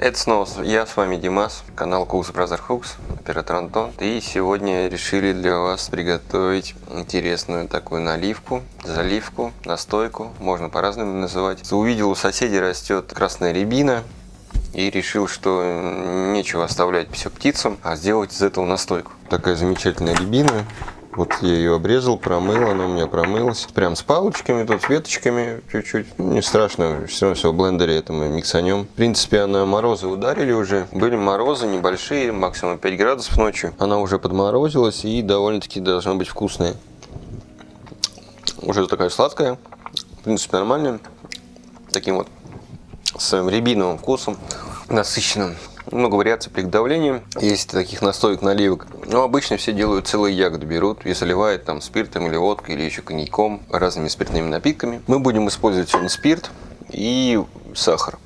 Это снова я, с вами Димас, канал Cooks Brother Hooks, оператор Антон. И сегодня решили для вас приготовить интересную такую наливку, заливку, настойку, можно по-разному называть. Увидел у соседей растет красная рябина, и решил, что нечего оставлять все птицам, а сделать из этого настойку. Такая замечательная рябина, вот я ее обрезал, промыл, она у меня промылась. Прям с палочками, тут с веточками чуть-чуть. Не страшно, все равно все в блендере это мы миксанем. В принципе, она морозы ударили уже. Были морозы небольшие, максимум 5 градусов ночью. Она уже подморозилась и довольно-таки должна быть вкусная. Уже такая сладкая. В принципе, нормальная. Таким вот своим рябиновым вкусом, насыщенным много вариаций приготовления. Есть таких настоек, наливок. Но обычно все делают целые ягоды, берут и заливают там спиртом или водкой, или еще коньяком, разными спиртными напитками. Мы будем использовать сегодня спирт и сахар.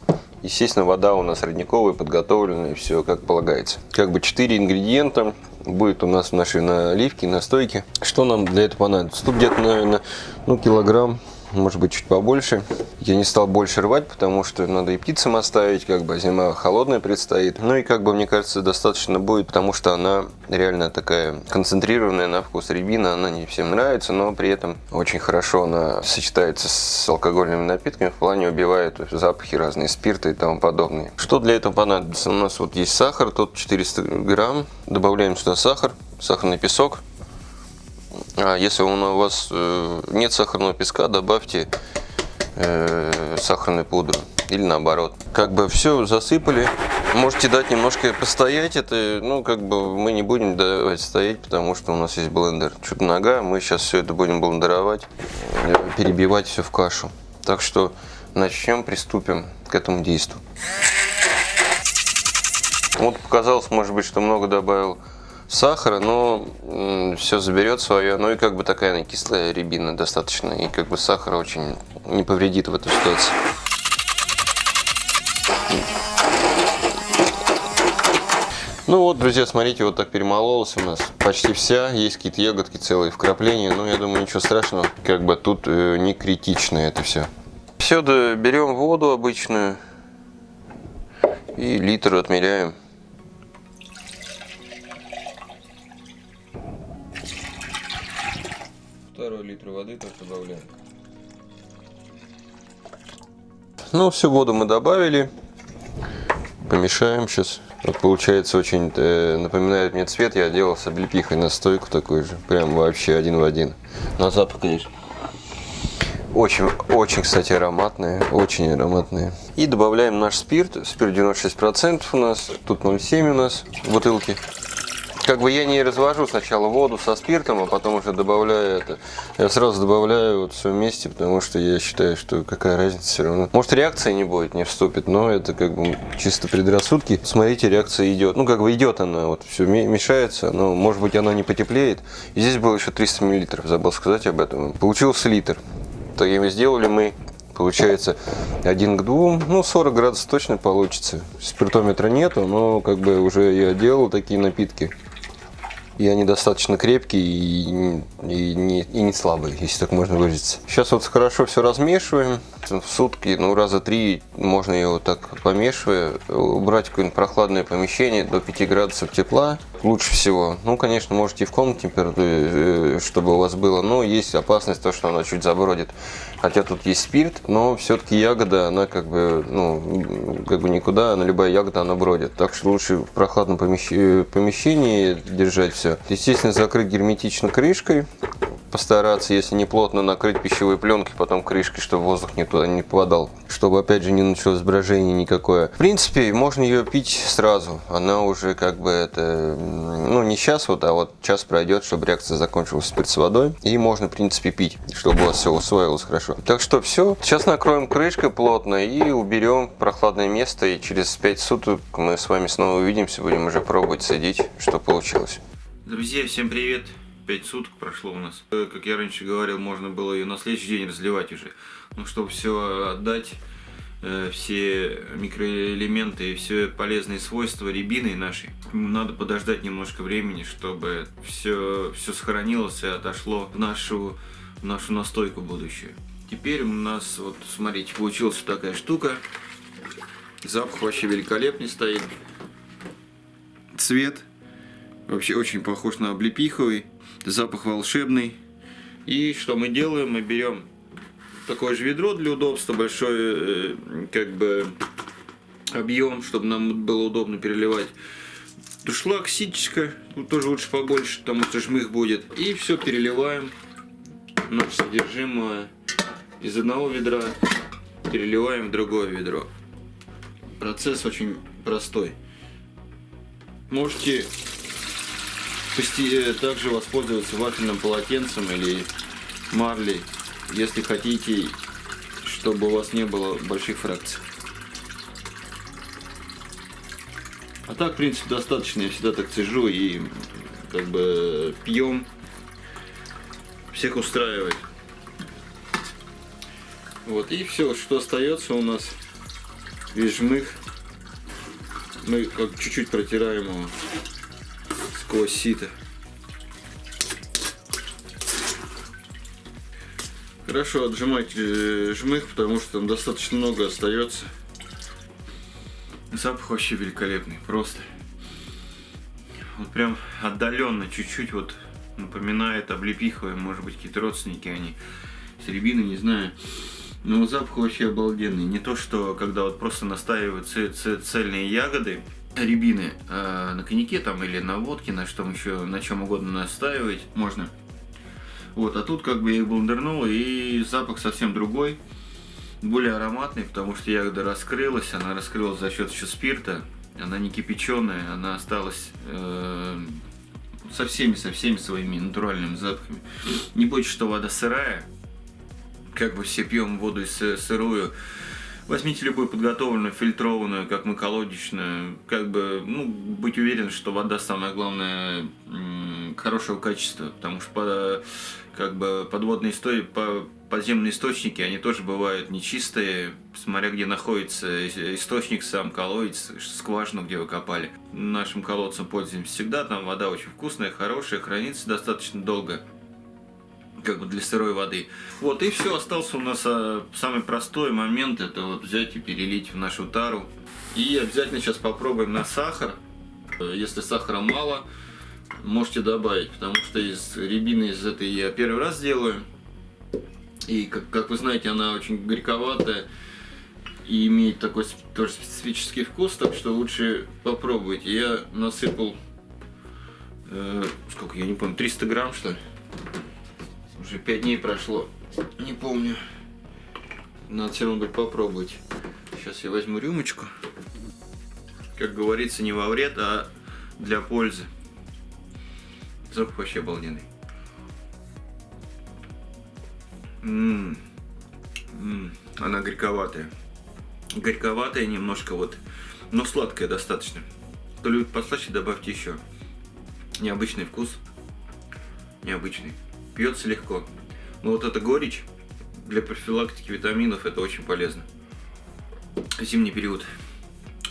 Естественно, вода у нас родниковая, подготовленная, все как полагается. Как бы 4 ингредиента будет у нас в нашей наливке, настойке. Что нам для этого понадобится? Тут где-то, наверное, ну, килограмм может быть чуть побольше. Я не стал больше рвать, потому что надо и птицам оставить, как бы зима холодная предстоит. Ну и как бы мне кажется достаточно будет, потому что она реально такая концентрированная на вкус рябина, она не всем нравится, но при этом очень хорошо она сочетается с алкогольными напитками, в плане убивает запахи разные, спирты и тому подобное. Что для этого понадобится? У нас вот есть сахар, тут 400 грамм, добавляем сюда сахар, сахарный песок, если у вас э, нет сахарного песка, добавьте э, сахарную пудру или наоборот. Как бы все засыпали. Можете дать немножко постоять. Это, ну, как бы мы не будем давать стоять, потому что у нас есть блендер. Чуть нога. Мы сейчас все это будем блендеровать, э, перебивать все в кашу. Так что начнем, приступим к этому действию. Вот показалось, может быть, что много добавил сахара, но все заберет свое. Ну и как бы такая она кислая рябина достаточно. И как бы сахар очень не повредит в этой ситуации. Ну вот, друзья, смотрите, вот так перемололась у нас почти вся. Есть какие-то ягодки целые вкрапления. Но я думаю, ничего страшного. Как бы тут э, не критично это все. Все, да, берем воду обычную. И литр отмеряем. Второй литр воды тоже добавляем. Ну, всю воду мы добавили. Помешаем сейчас. Вот получается очень э, напоминает мне цвет. Я делал с облепихой настойку такой же. Прям вообще один в один. На запах, конечно. Очень, очень, кстати, ароматные. Очень ароматные. И добавляем наш спирт. Спирт 96% у нас. Тут 0,7 у нас в бутылке. Как бы я не развожу сначала воду со спиртом, а потом уже добавляю это. Я сразу добавляю вот все вместе, потому что я считаю, что какая разница все равно. Может реакция не будет, не вступит, но это как бы чисто предрассудки. Смотрите, реакция идет. Ну как бы идет она, вот все мешается, но может быть она не потеплеет. И здесь было еще 300 миллилитров, забыл сказать об этом. Получился литр. Таким сделали мы получается один к двум, ну 40 градусов точно получится. Спиртометра нету, но как бы уже я делал такие напитки и они достаточно крепкие и, и, не, и не слабые, если так можно выразиться. Сейчас вот хорошо все размешиваем. В сутки, ну раза три можно его так помешивая, убрать какое-нибудь прохладное помещение до 5 градусов тепла. Лучше всего. Ну, конечно, можете и в комнате температуре, э, чтобы у вас было, но есть опасность то, что она чуть забродит. Хотя тут есть спирт, но все-таки ягода, она как бы, ну, как бы никуда, она любая ягода, она бродит. Так что лучше в прохладном помещении держать все. Естественно, закрыть герметично крышкой постараться, если не плотно накрыть пищевой пленкой, потом крышкой, чтобы воздух не туда не попадал, чтобы опять же не началось брожение никакое. В принципе, можно ее пить сразу, она уже как бы это, ну не сейчас вот, а вот час пройдет, чтобы реакция закончилась спирт с водой, и можно в принципе пить, чтобы у вас все усвоилось хорошо. Так что все, сейчас накроем крышкой плотно и уберем прохладное место, и через 5 суток мы с вами снова увидимся, будем уже пробовать садить, что получилось. Друзья, всем привет! 5 суток прошло у нас. Как я раньше говорил, можно было ее на следующий день разливать уже. Но чтобы все отдать, все микроэлементы и все полезные свойства рябины нашей, надо подождать немножко времени, чтобы все, все сохранилось и отошло в нашу, в нашу настойку будущую. Теперь у нас, вот смотрите, получилась такая штука. Запах вообще великолепный стоит. Цвет вообще очень похож на облепиховый. Запах волшебный. И что мы делаем? Мы берем такое же ведро для удобства, большой э, как бы объем, чтобы нам было удобно переливать. Душлаг, ситечка, тут тоже лучше побольше, потому что жмых будет. И все переливаем наше содержимое из одного ведра, переливаем в другое ведро. Процесс очень простой. Можете также воспользоваться вафельным полотенцем или марлей, если хотите, чтобы у вас не было больших фракций. А так, в принципе, достаточно. Я всегда так сижу и как бы пьем. Всех устраивает. Вот, и все, что остается у нас, весь жмых, мы как чуть-чуть протираем его сквозь сито. Хорошо отжимать э, жмых, потому что там достаточно много остается. Запах вообще великолепный, просто. Вот прям отдаленно, чуть-чуть вот напоминает облепиховые, может быть, какие-то родственники они. С рябины, не знаю. Но запах вообще обалденный. Не то, что когда вот просто настаивают цельные ягоды, рябины э, на коньяке там или на водке, на что еще, на чем угодно настаивать можно. Вот, а тут как бы я их блендернул, и запах совсем другой более ароматный, потому что ягода раскрылась, она раскрылась за счет еще спирта, она не кипяченая, она осталась э, со всеми, со всеми своими натуральными запахами. Не бойтесь, что вода сырая, как бы все пьем воду сырую, Возьмите любую подготовленную, фильтрованную, как мы колодечную, как бы, ну, быть уверен, что вода самое главное хорошего качества, потому что как бы подводные истории, по, подземные источники, они тоже бывают нечистые, смотря где находится источник сам, колодец, скважину, где вы копали. Нашим колодцем пользуемся всегда, там вода очень вкусная, хорошая, хранится достаточно долго как бы для сырой воды. Вот и все, остался у нас а, самый простой момент, это вот взять и перелить в нашу тару. И обязательно сейчас попробуем на сахар. Если сахара мало, можете добавить, потому что из рябины из этой я первый раз делаю. И, как, как вы знаете, она очень горьковатая и имеет такой тоже специфический вкус, так что лучше попробуйте. Я насыпал, э, сколько, я не помню, 300 грамм, что ли? Уже 5 дней прошло, не помню. Надо все равно будет попробовать. Сейчас я возьму рюмочку. Как говорится, не во вред, а для пользы. Запах вообще обалденный. М -м -м, она горьковатая. Горьковатая немножко вот, но сладкая достаточно. Кто любит послаще, добавьте еще. Необычный вкус. Необычный. Пьется легко. Но вот эта горечь для профилактики витаминов это очень полезно. Зимний период.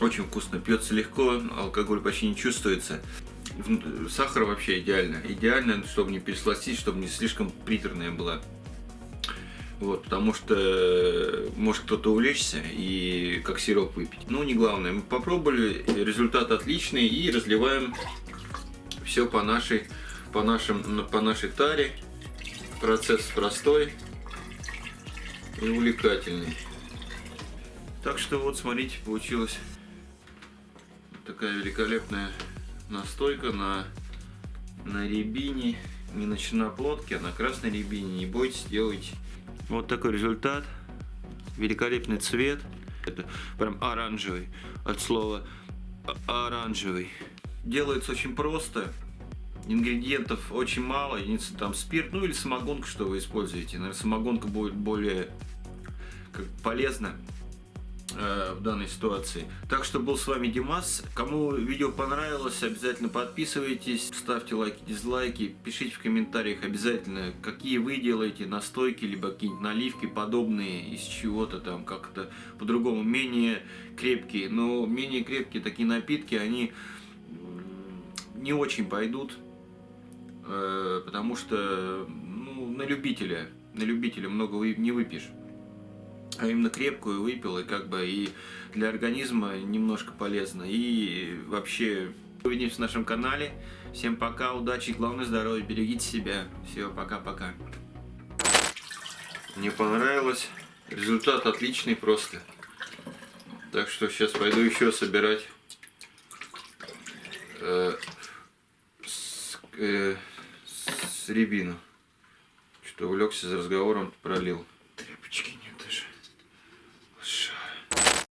Очень вкусно. Пьется легко, алкоголь почти не чувствуется. Сахар вообще идеально. Идеально, чтобы не пересластить, чтобы не слишком приторная была. Вот, потому что э, может кто-то увлечься и как сироп выпить. Ну, не главное. Мы попробовали, результат отличный и разливаем все по нашей, по нашим, по нашей таре. Процесс простой и увлекательный. Так что вот, смотрите, получилась такая великолепная настойка на, на рябине, не на черноплодке, а на красной рябине. Не бойтесь, делайте. Вот такой результат. Великолепный цвет. Это прям оранжевый. От слова оранжевый. Делается очень просто. Ингредиентов очень мало. Единица там спирт, ну или самогонка, что вы используете. Наверное, самогонка будет более как, полезна в данной ситуации. Так что был с вами Димас. Кому видео понравилось, обязательно подписывайтесь, ставьте лайки, дизлайки, пишите в комментариях обязательно, какие вы делаете настойки, либо какие-нибудь наливки подобные из чего-то там как-то по-другому, менее крепкие. Но менее крепкие такие напитки, они не очень пойдут, э, потому что ну, на любителя, на любителя много не выпьешь. А именно крепкую выпил, и как бы и для организма немножко полезно. И вообще увидимся в нашем канале. Всем пока, удачи, главное здоровья, берегите себя. Все, пока-пока. Мне понравилось. Результат отличный просто. Так что сейчас пойду еще собирать э, с, э, с рябину. Что увлекся за разговором, пролил.